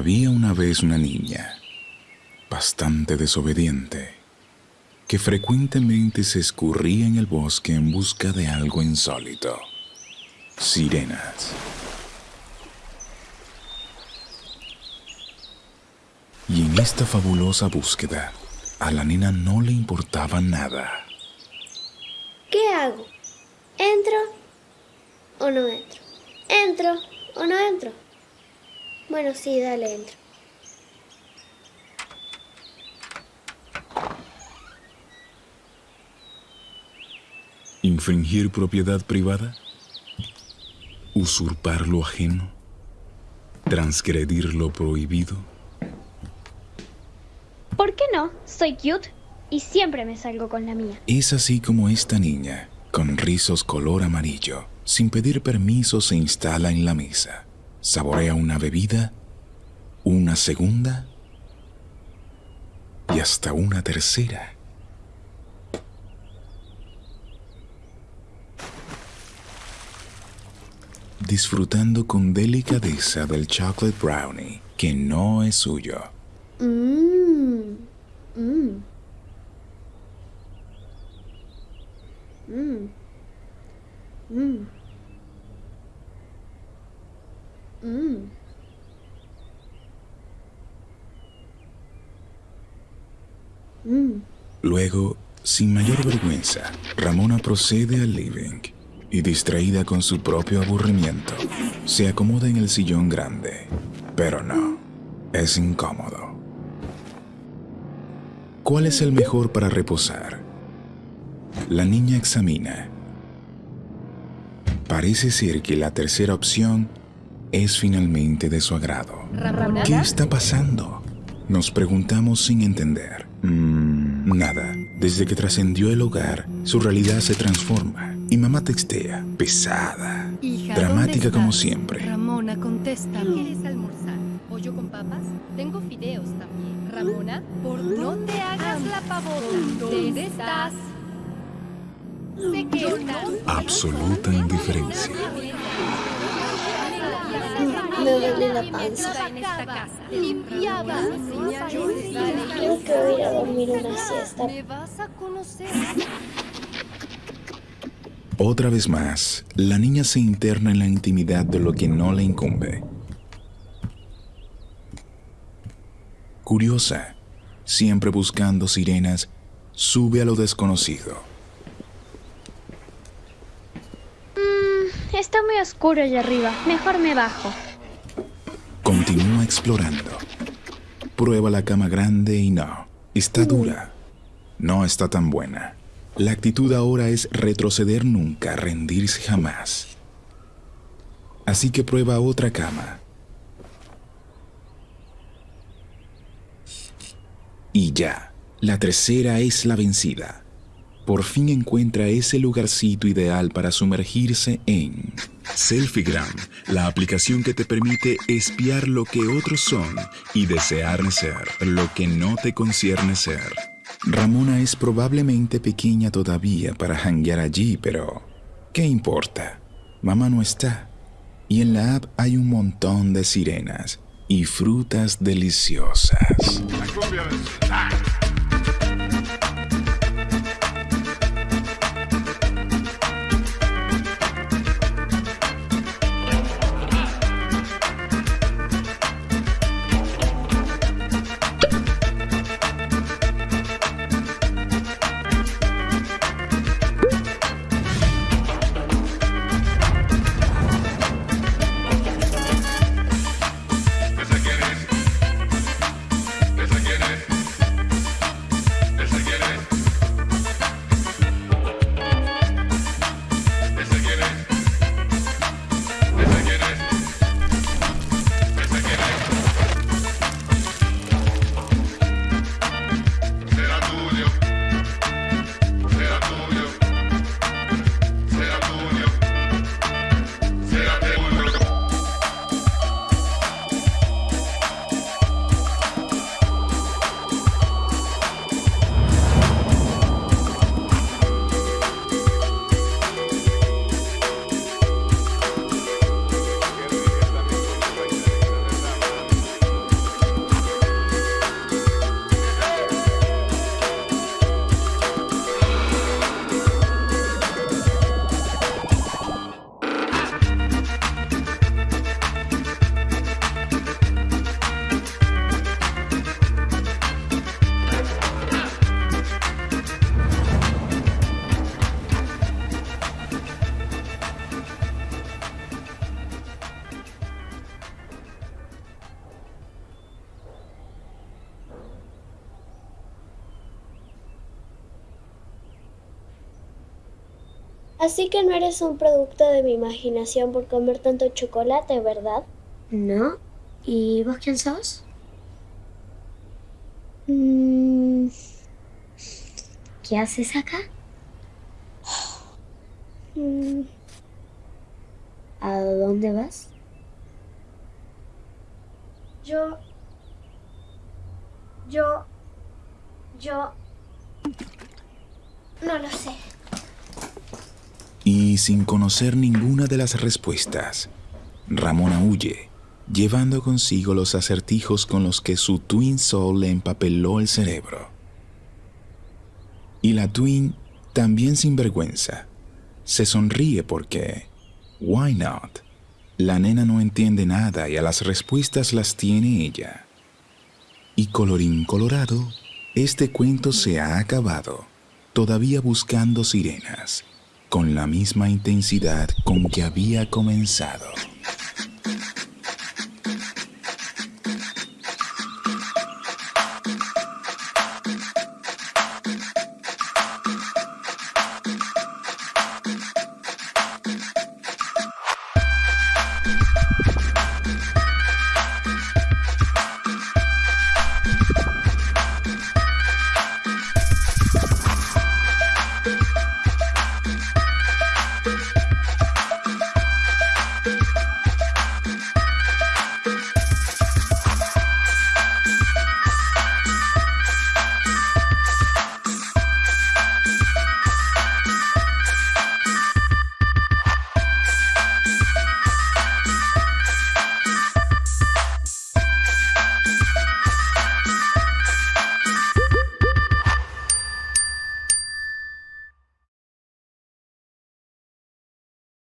Había una vez una niña, bastante desobediente, que frecuentemente se escurría en el bosque en busca de algo insólito. Sirenas. Y en esta fabulosa búsqueda, a la nena no le importaba nada. ¿Qué hago? ¿Entro o no entro? ¿Entro o no entro? Bueno, sí, dale, entro. ¿Infringir propiedad privada? ¿Usurpar lo ajeno? ¿Transgredir lo prohibido? ¿Por qué no? Soy cute y siempre me salgo con la mía. Es así como esta niña, con rizos color amarillo, sin pedir permiso se instala en la mesa. Saborea una bebida, una segunda y hasta una tercera. Disfrutando con delicadeza del chocolate brownie que no es suyo. Mmm. Mmm. Mmm. Mmm. Mmm. Luego, sin mayor vergüenza, Ramona procede al living y distraída con su propio aburrimiento, se acomoda en el sillón grande. Pero no, es incómodo. ¿Cuál es el mejor para reposar? La niña examina. Parece ser que la tercera opción es finalmente de su agrado. ¿Qué está pasando? Nos preguntamos sin entender. Mm, nada. Desde que trascendió el hogar, su realidad se transforma. Y mamá textea, pesada, Hija, dramática ¿dónde como siempre. Ramona, contesta. ¿Qué quieres almorzar? ¿Pollo con papas? Tengo fideos también. Ramona, por no te hagas la pavota. ¿Dónde estás? Sé que estás. Absoluta indiferencia. Me duele la panza. Creo que voy a ir a dormir una siesta. Me vas a conocer. Otra vez más, la niña se interna en la intimidad de lo que no le incumbe. Curiosa, siempre buscando sirenas, sube a lo desconocido. Está muy oscuro allá arriba. Mejor me bajo. Continúa explorando. Prueba la cama grande y no, está dura. No está tan buena. La actitud ahora es retroceder nunca, rendirse jamás. Así que prueba otra cama. Y ya, la tercera es la vencida. Por fin encuentra ese lugarcito ideal para sumergirse en Selfiegram, la aplicación que te permite espiar lo que otros son y desear ser lo que no te concierne ser. Ramona es probablemente pequeña todavía para janguear allí, pero ¿qué importa? Mamá no está. Y en la app hay un montón de sirenas y frutas deliciosas. Así que no eres un producto de mi imaginación por comer tanto chocolate, ¿verdad? No. ¿Y vos quién sos? Mm, ¿Qué haces acá? Mm, ¿A dónde vas? yo... Yo... Yo... No lo sé. Y sin conocer ninguna de las respuestas, Ramona huye, llevando consigo los acertijos con los que su Twin Soul le empapeló el cerebro. Y la Twin, también sin vergüenza, se sonríe porque, why not? La nena no entiende nada y a las respuestas las tiene ella. Y colorín colorado, este cuento se ha acabado, todavía buscando sirenas, con la misma intensidad con que había comenzado.